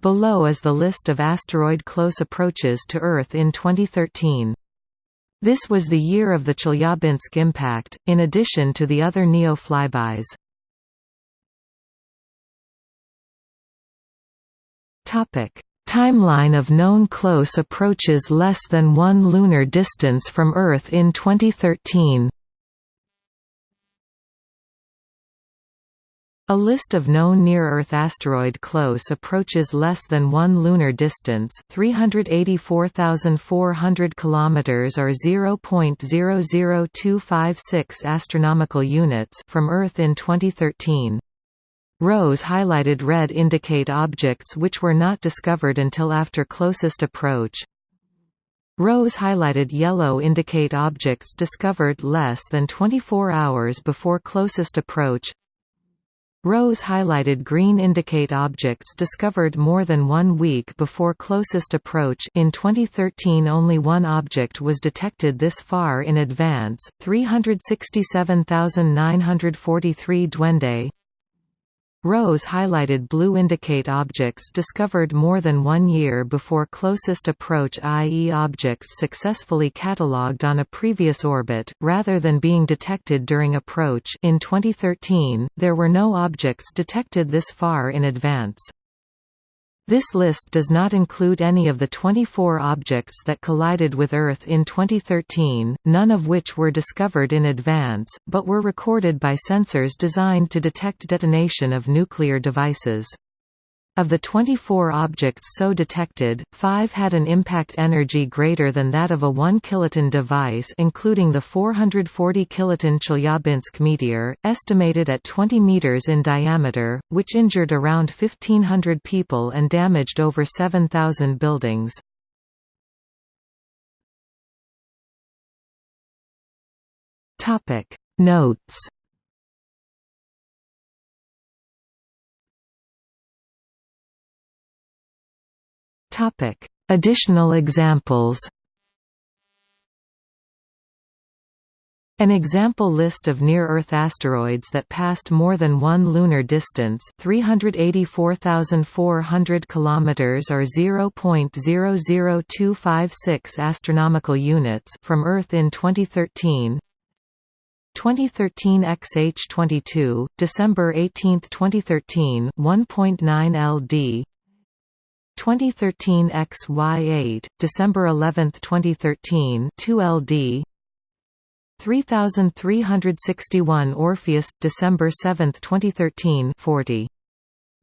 Below is the list of asteroid close approaches to Earth in 2013. This was the year of the Chelyabinsk impact, in addition to the other NEO flybys. Timeline of known close approaches less than 1 lunar distance from Earth in 2013 A list of known near-Earth asteroid close approaches less than 1 lunar distance, 384,400 kilometers or 0.00256 astronomical units from Earth in 2013. Rows highlighted red indicate objects which were not discovered until after closest approach. Rows highlighted yellow indicate objects discovered less than 24 hours before closest approach. Rows highlighted green indicate objects discovered more than one week before closest approach. In 2013 only one object was detected this far in advance, 367,943 Duende Rows highlighted blue indicate objects discovered more than one year before closest approach i.e. objects successfully catalogued on a previous orbit, rather than being detected during approach in 2013, there were no objects detected this far in advance. This list does not include any of the 24 objects that collided with Earth in 2013, none of which were discovered in advance, but were recorded by sensors designed to detect detonation of nuclear devices. Of the 24 objects so detected, five had an impact energy greater than that of a 1 kiloton device including the 440 kiloton Chelyabinsk meteor, estimated at 20 meters in diameter, which injured around 1,500 people and damaged over 7,000 buildings. Notes Additional examples. An example list of near-Earth asteroids that passed more than one lunar distance, 384,400 km or 0.00256 astronomical units from Earth in 2013. 2013 XH22, December 18, 2013, 1.9 LD. 2013 XY8, December 11, 2013 2 LD 3361 Orpheus, December 7, 2013 40.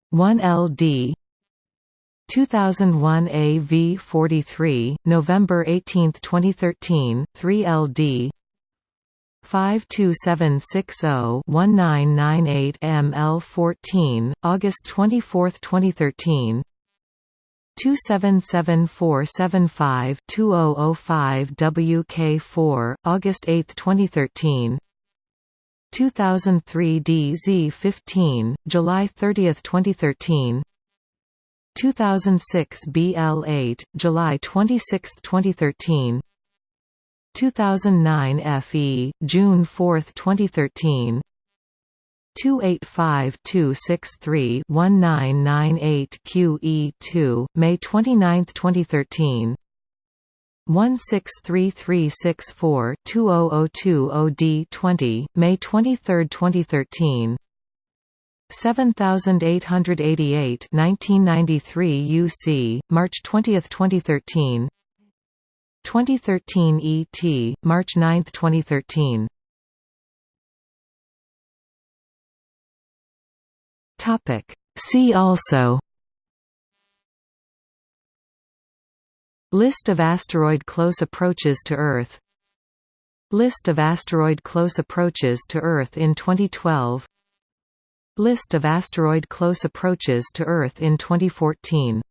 1 LD 2001 AV43, November 18, 2013 3 LD 52760-1998 ML14, August 24, 2013 277-475-2005 WK4, August 8, 2013 2003 DZ15, July 30, 2013 2006 BL8, July 26, 2013 2009 FE, June 4, 2013 285-263-1998 QE2, May 29, 2013 163364-2002 OD20, May 23, 2013 7888 1993 UC, March 20, 2013 2013 ET, March 9, 2013 Topic. See also List of asteroid close approaches to Earth List of asteroid close approaches to Earth in 2012 List of asteroid close approaches to Earth in 2014